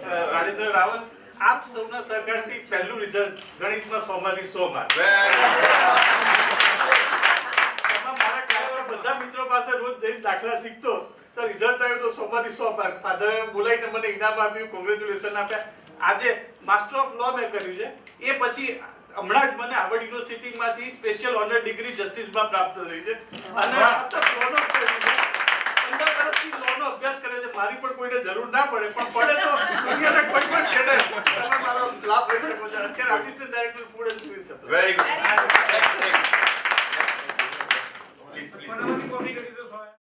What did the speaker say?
રાજેન્દ્ર રાવલ આપ સૌના સહકારથી પહેલું રિઝલ્ટ ગણિતમાં સો માંથી સો માર્ક મારા કાર્યવાળા બધા મિત્રો પાસે રોજ જઈને દાખલા શીખતો તો રિઝલ્ટ આવ્યું તો સો માંથી સો માર્ક ફાધરે બોલાવીને મને ઇનામ આપ્યું કોંગ્રેચ્યુલેશન આપ્યા. આજે માસ્ટર ઓફ લો મેં કર્યું છે. એ પછી હમણાં જ મને હાર્વર્ડ યુનિવર્સિટીમાંથી સ્પેશિયલ ઓનર ડિગ્રી જસ્ટિસમાં પ્રાપ્ત થઈ છે. અને મારી પણ કોઈને જરૂર ના પડે પણ પડે તો દુનિયાના કોઈ પણ છેડે. તમે મારો લાભ લઈ શકો છો. અત્યારે assistant director food and service very good